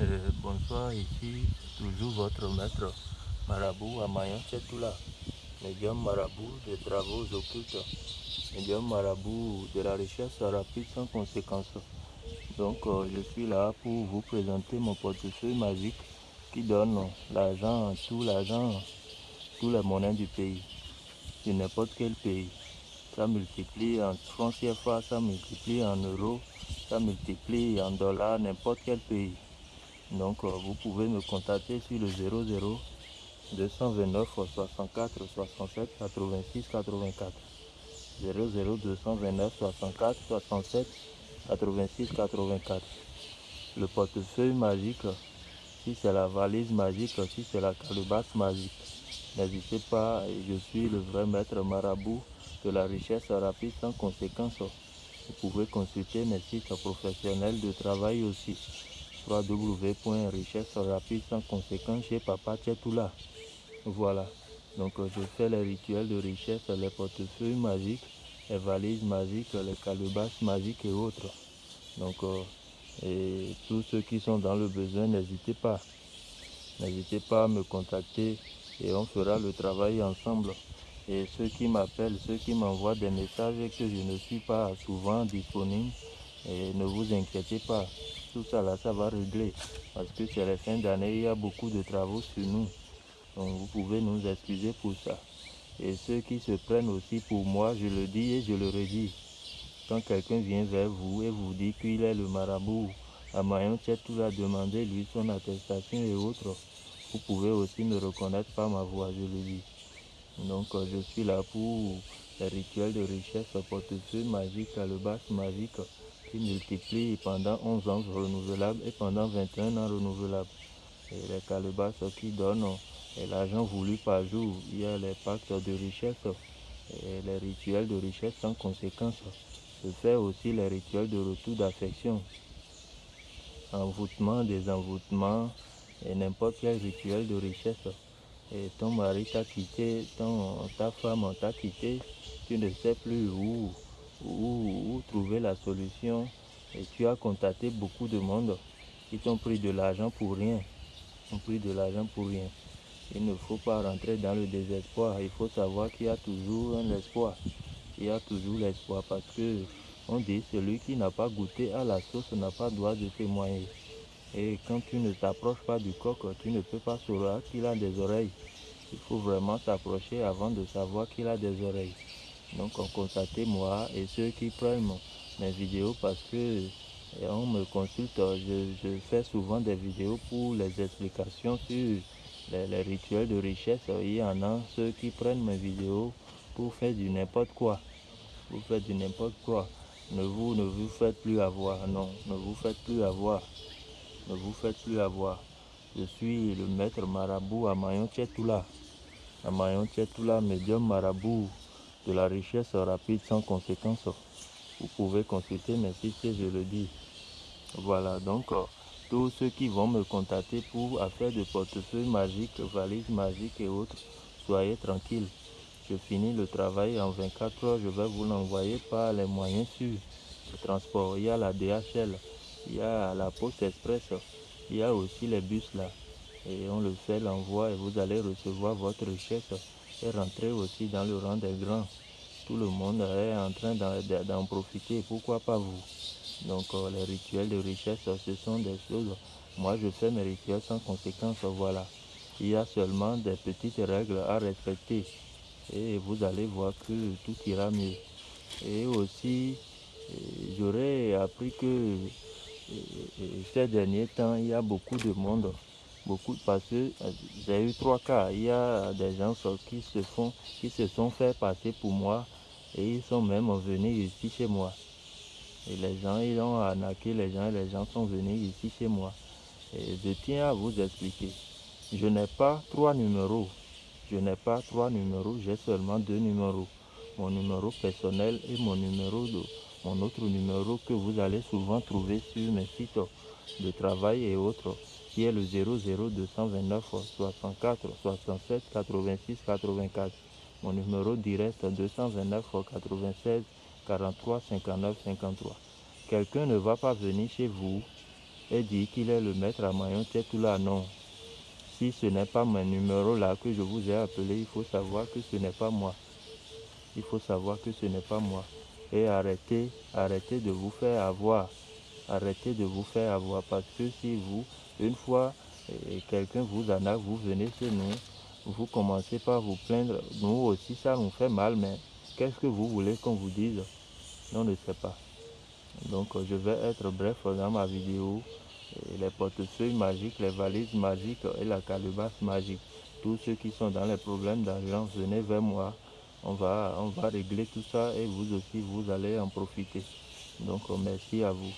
Euh, bonsoir, ici toujours votre maître marabout à Mayon Tchetoula, médium marabout des travaux occultes, médium marabout de la recherche rapide sans conséquence. Donc euh, je suis là pour vous présenter mon portefeuille magique qui donne l'argent, tout l'argent, tous les monnaies du pays, de n'importe quel pays. Ça multiplie en francs CFA, ça multiplie en euros, ça multiplie en dollars, n'importe quel pays. Donc euh, vous pouvez me contacter sur le 00 229 64 67 86 84. 00 229 64 67 86 84. Le portefeuille magique, si c'est la valise magique, si c'est la calebasse magique. N'hésitez pas, je suis le vrai maître marabout de la richesse rapide sans conséquence. Vous pouvez consulter mes sites professionnels de travail aussi www.richesse rapide sans conséquence chez Papa Tchetoula. Voilà. Donc euh, je fais les rituels de richesse, les portefeuilles magiques, les valises magiques, les calebasses magiques et autres. Donc euh, et tous ceux qui sont dans le besoin, n'hésitez pas. N'hésitez pas à me contacter et on fera le travail ensemble. Et ceux qui m'appellent, ceux qui m'envoient des messages et que je ne suis pas souvent disponible, et ne vous inquiétez pas, tout ça là, ça va régler. Parce que c'est la fin d'année, il y a beaucoup de travaux sur nous. Donc vous pouvez nous excuser pour ça. Et ceux qui se prennent aussi pour moi, je le dis et je le redis. Quand quelqu'un vient vers vous et vous dit qu'il est le marabout, à Mayon tout va demander lui son attestation et autres. Vous pouvez aussi me reconnaître par ma voix, je le dis. Donc euh, je suis là pour les rituels de richesse, portefeuille magique, à le basse magique qui multiplie pendant 11 ans renouvelables et pendant 21 ans renouvelables. Et les calebasses qui donnent l'argent voulu par jour. Il y a les pactes de richesse et les rituels de richesse sans conséquence. Je fais aussi les rituels de retour d'affection, envoûtement, désenvoûtement et n'importe quel rituel de richesse. Et ton mari t'a quitté, ton, ta femme t'a quitté, tu ne sais plus où où, trouver la solution et tu as contacté beaucoup de monde qui t'ont pris de l'argent pour rien. Ont pris de l'argent pour rien. Il ne faut pas rentrer dans le désespoir. Il faut savoir qu'il y a toujours un espoir. Il y a toujours l'espoir parce que on dit celui qui n'a pas goûté à la sauce n'a pas droit de témoigner. Et quand tu ne t'approches pas du coq, tu ne peux pas savoir qu'il a des oreilles. Il faut vraiment s'approcher avant de savoir qu'il a des oreilles. Donc contactez moi et ceux qui prennent mes vidéos parce que on me consulte, je, fais souvent des vidéos pour les explications sur les, rituels de richesse. Il y en a ceux qui prennent mes vidéos pour faire du n'importe quoi. Vous faites du n'importe quoi. Ne vous, ne vous faites plus avoir. Non, ne vous faites plus avoir. Ne vous faites plus avoir. Je suis le maître marabout à Mayon Tchetoula. À Mayon Tchetoula, médium marabout de la richesse rapide sans conséquence. Vous pouvez consulter mes sites, je le dis. Voilà, donc euh, tous ceux qui vont me contacter pour affaires de portefeuille magique, valises magiques et autres, soyez tranquilles. Je finis le travail en 24 heures, je vais vous l'envoyer par les moyens sûrs de transport. Il y a la DHL, il y a la Poste Express, il y a aussi les bus là. Et on le fait l'envoi et vous allez recevoir votre richesse et rentrer aussi dans le rang des grands. Tout le monde est en train d'en profiter, pourquoi pas vous? Donc euh, les rituels de richesse, ce sont des choses. Moi, je fais mes rituels sans conséquence, voilà. Il y a seulement des petites règles à respecter et vous allez voir que tout ira mieux. Et aussi, euh, j'aurais appris que euh, ces derniers temps, il y a beaucoup de monde beaucoup parce que euh, j'ai eu trois cas. Il y a des gens qui se font, qui se sont fait passer pour moi et ils sont même venus ici chez moi. Et les gens, ils ont arnaqué les gens et les gens sont venus ici chez moi. Et je tiens à vous expliquer. Je n'ai pas trois numéros. Je n'ai pas trois numéros, j'ai seulement deux numéros. Mon numéro personnel et mon numéro de, mon autre numéro que vous allez souvent trouver sur mes sites de travail et autres qui est le 00229 64 67 86 84. Mon numéro direct 229 96 43 59 53. Quelqu'un ne va pas venir chez vous et dire qu'il est le maître à maillon tout là, non. Si ce n'est pas mon numéro là que je vous ai appelé, il faut savoir que ce n'est pas moi. Il faut savoir que ce n'est pas moi. Et arrêtez, arrêtez de vous faire avoir. Arrêtez de vous faire avoir parce que si vous, une fois, quelqu'un vous en a, vous venez chez nous, vous commencez par vous plaindre. Nous aussi, ça nous fait mal, mais qu'est-ce que vous voulez qu'on vous dise? On ne sait pas. Donc, je vais être bref dans ma vidéo. Les portefeuilles magiques, les valises magiques et la calebasse magique. Tous ceux qui sont dans les problèmes d'argent, venez vers moi. On va, on va régler tout ça et vous aussi, vous allez en profiter. Donc, merci à vous.